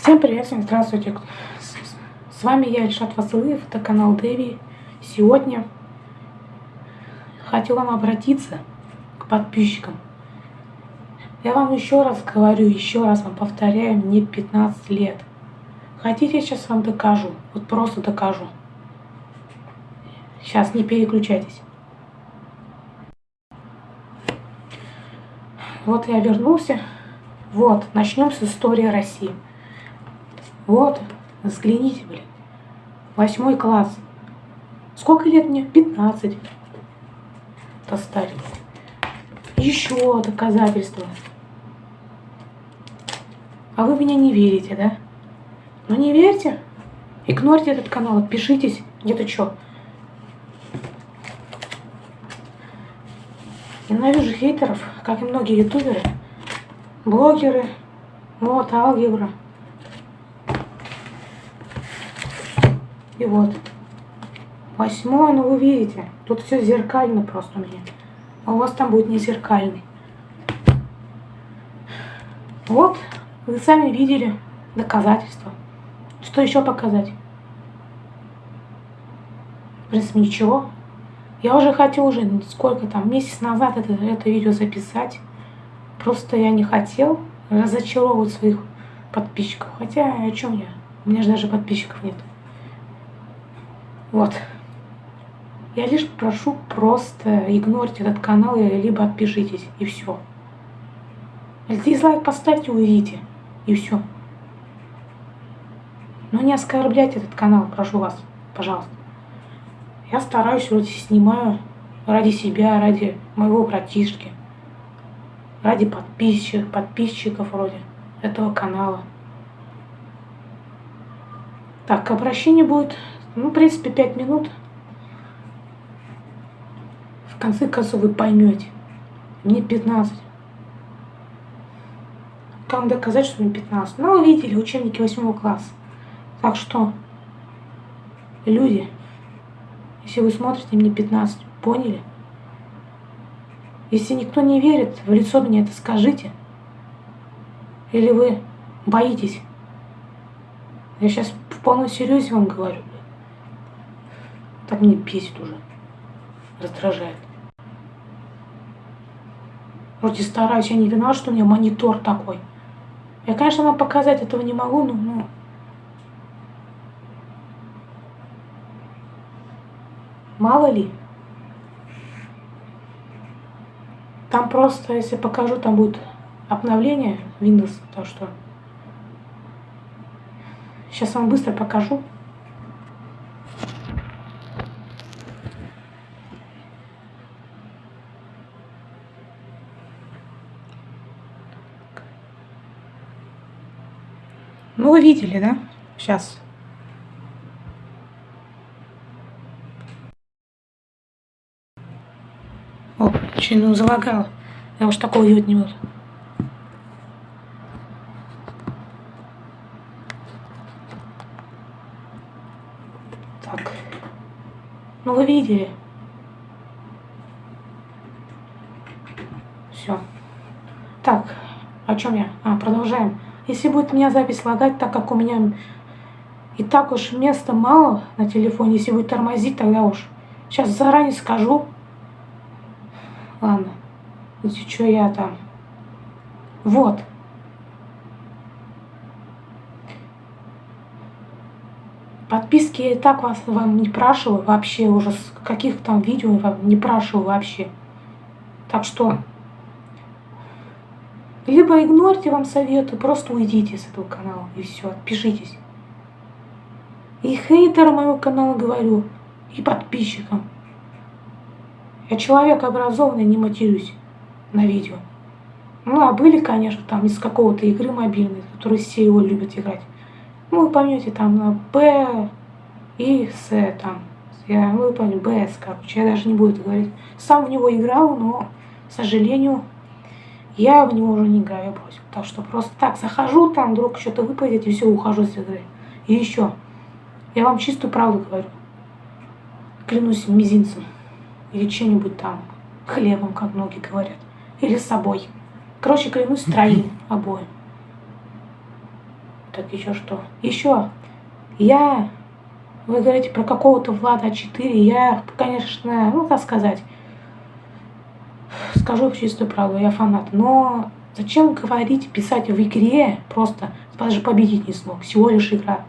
Всем привет, всем здравствуйте. С вами я, Ильшат Васылыев, это канал Дэви. Сегодня хотел вам обратиться к подписчикам. Я вам еще раз говорю, еще раз вам повторяю, мне 15 лет. Хотите, я сейчас вам докажу? Вот просто докажу. Сейчас не переключайтесь. Вот я вернулся. Вот, начнем с истории России. Вот, взгляните, блин. Восьмой класс. Сколько лет мне? 15. Это старик. Еще доказательства. А вы меня не верите, да? Ну не верьте. Игнорьте этот канал, отпишитесь. Где-то что? Ненавижу хейтеров, как и многие ютуберы, блогеры, вот, алгебра. И вот. Восьмое, ну вы видите, тут все зеркально просто у меня. А у вас там будет не зеркальный. Вот, вы сами видели доказательства. Что еще показать? В принципе, ничего. Я уже хотел уже сколько там, месяц назад это, это видео записать. Просто я не хотел разочаровывать своих подписчиков. Хотя о чем я? У меня же даже подписчиков нет. Вот. Я лишь прошу просто игнорить этот канал, либо отпишитесь, и все. Дизлайк поставьте, увидите, и все. Но не оскорбляйте этот канал, прошу вас, пожалуйста. Я стараюсь, вроде снимаю ради себя, ради моего братишки, ради подписчиков, подписчиков вроде этого канала. Так, обращение будет ну, в принципе, 5 минут. В конце концов вы поймете. Мне 15. Как доказать, что мне 15? Ну, вы видели учебники 8 класса. Так что, люди, если вы смотрите, мне 15. Поняли? Если никто не верит, в лицо мне это скажите. Или вы боитесь? Я сейчас в полном серьезе вам говорю. Так мне бесит уже. Раздражает. Вроде стараюсь, я не виноват, что у меня монитор такой. Я, конечно, вам показать этого не могу, но... Ну, мало ли. Там просто, если покажу, там будет обновление Windows, то что... Сейчас вам быстро покажу. Ну, вы видели, да? Сейчас. О, ну залагала. Я уж такого делать не буду. Так. Ну, вы видели. Все. Так, о чем я? А, продолжаем. Если будет меня запись лагать, так как у меня и так уж места мало на телефоне, если будет тормозить, тогда уж. Сейчас заранее скажу. Ладно. Если что я там. Вот. Подписки я и так вас вам не спрашиваю вообще, уже с каких там видео вам не спрашиваю вообще. Так что либо игнорьте вам советы, просто уйдите с этого канала и все, отпишитесь. И хейтерам моего канала говорю, и подписчикам. Я человек образованный, не матерюсь на видео. Ну, а были, конечно, там из какого-то игры мобильной, которые все его любят играть. Ну, вы поймете, там на Б и С там. Я, ну, вы поймете, БС, короче, я даже не буду говорить. Сам в него играл, но, к сожалению, я в него уже не играю, бросил. Так что просто так захожу, там вдруг что-то выпадет, и все, ухожу с игры. И еще, я вам чистую правду говорю. Клянусь мизинцем. Или чем-нибудь там, хлебом, как многие говорят. Или собой. Короче, клянусь троим обоим. Так, еще что? Еще. Я... Вы говорите про какого-то Влада 4. Я, конечно, ну, так сказать, скажу чистую правду, я фанат. Но зачем говорить, писать в игре просто, даже победить не смог. Всего лишь игра.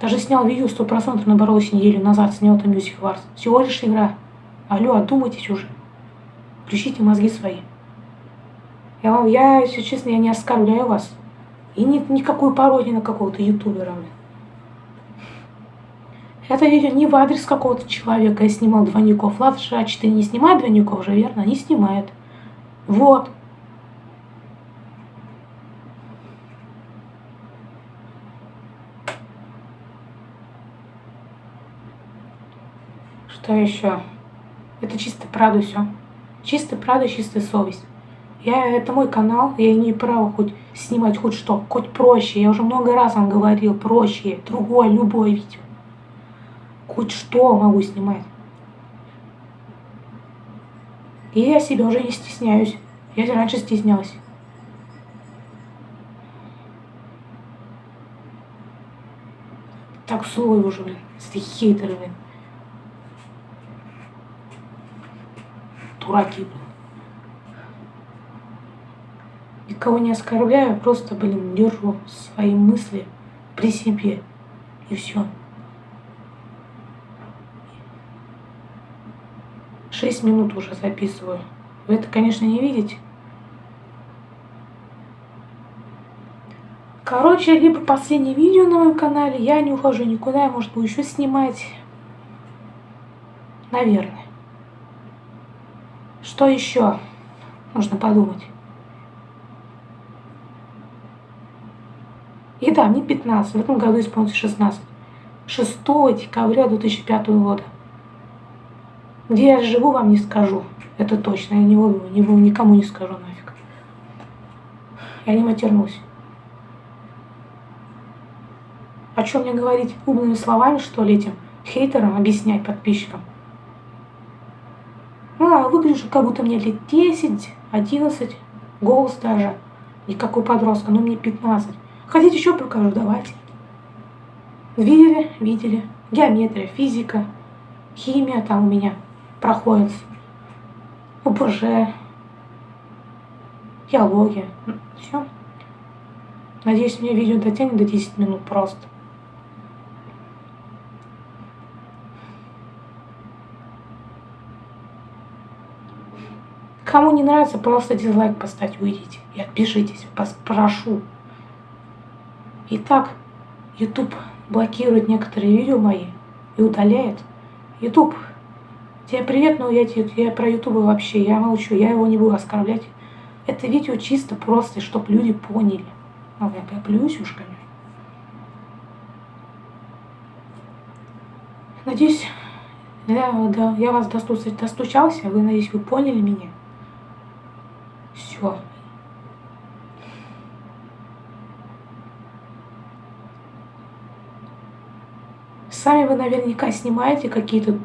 Даже снял видео 100% наборолась неделю назад, снял там Music Wars. Всего лишь игра. Алло, одумайтесь уже. Включите мозги свои. Я, вам, я, если честно, я не оскорбляю вас. И ни, никакой пародии на какого-то ютубера. Это не в адрес какого-то человека. Я снимал двойников. Ладно, А4 не снимает двойников же, верно? Не снимает. Вот. Что еще? Это чисто правда все. Чисто правда, чистая совесть. Я, это мой канал, я имею право хоть снимать хоть что, хоть проще. Я уже много раз вам говорил, проще, другое, любое видео. Хоть что могу снимать. И я себя уже не стесняюсь. Я раньше стеснялась. Так злой уже, блин, эти хейтеры, блин. Дураки, блин. Никого не оскорбляю, просто, блин, держу свои мысли при себе. И все. Шесть минут уже записываю. Вы это, конечно, не видите. Короче, либо последнее видео на моем канале, я не ухожу никуда, я, может, буду еще снимать. Наверное. Что еще? Нужно подумать. И да, мне 15, в этом году исполнится 16. 6 декабря 2005 года. Где я живу, вам не скажу. Это точно. Я не, не, никому не скажу нафиг. Я не матернусь. О чем мне говорить умными словами, что ли, этим хейтерам объяснять подписчикам? А, выгляжу, как будто мне лет 10, 11, голос даже. Никакой подростка, но мне 15. Хотите еще покажу? Давайте. Видели? Видели. Геометрия, физика, химия там у меня проходит. УПЖ, геология. Все. Надеюсь, мне видео дотянет до 10 минут просто. Кому не нравится, просто дизлайк поставьте, уйдите и отпишитесь, прошу. Итак, YouTube блокирует некоторые видео мои и удаляет. YouTube, тебе привет, но я, я про YouTube вообще, я молчу, я его не буду оскорблять. Это видео чисто просто, чтобы люди поняли. Ну, я плююсь уж, конечно. Надеюсь, я, да, я вас достучался, вы, надеюсь, вы поняли меня. Все, Сами вы наверняка снимаете какие-то,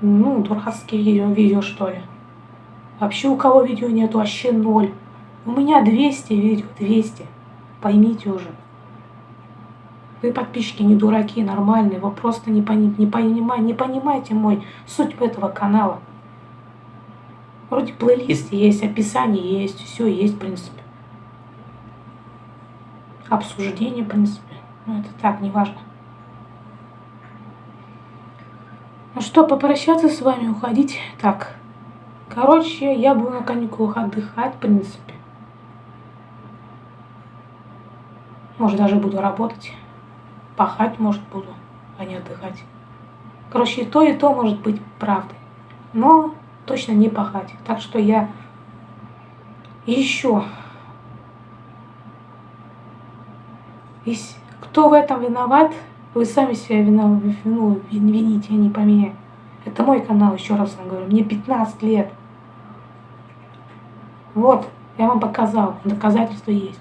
ну, дурацкие видео, видео, что ли. Вообще у кого видео нет, вообще ноль. У меня 200 видео, 200. Поймите уже. Вы подписчики не дураки, нормальные. Вы просто не, пони, не, понимаете, не понимаете мой суть этого канала. Вроде плейлист есть, описание есть, все есть, в принципе. Обсуждение, в принципе. Ну, это так, неважно. Ну что, попрощаться с вами, уходить? Так, короче, я буду на каникулах отдыхать, в принципе. Может, даже буду работать. Пахать, может, буду, а не отдыхать. Короче, и то, и то может быть правдой. Но точно не пахать. Так что я еще... Кто в этом виноват, вы сами себя вину, ну, вините, а не по мне. Это мой канал, еще раз вам говорю. Мне 15 лет. Вот, я вам показал. Доказательства есть.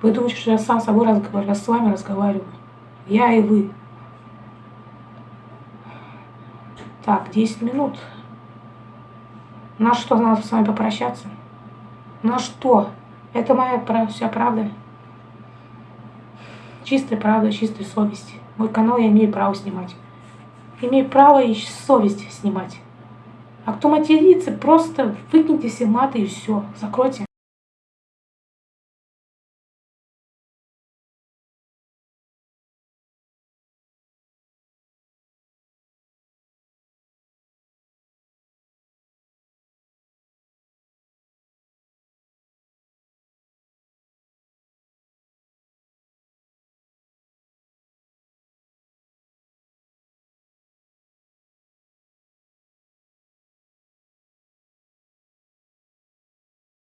Вы думаете, что я сам с собой разговариваю, я с вами разговариваю. Я и вы. Так, 10 минут. На что надо с вами попрощаться? На что? Это моя вся правда. Чистая правда, чистая совесть. Мой канал я имею право снимать. Имею право и совесть снимать. А кто матерится, просто выкиньте все маты и все. Закройте.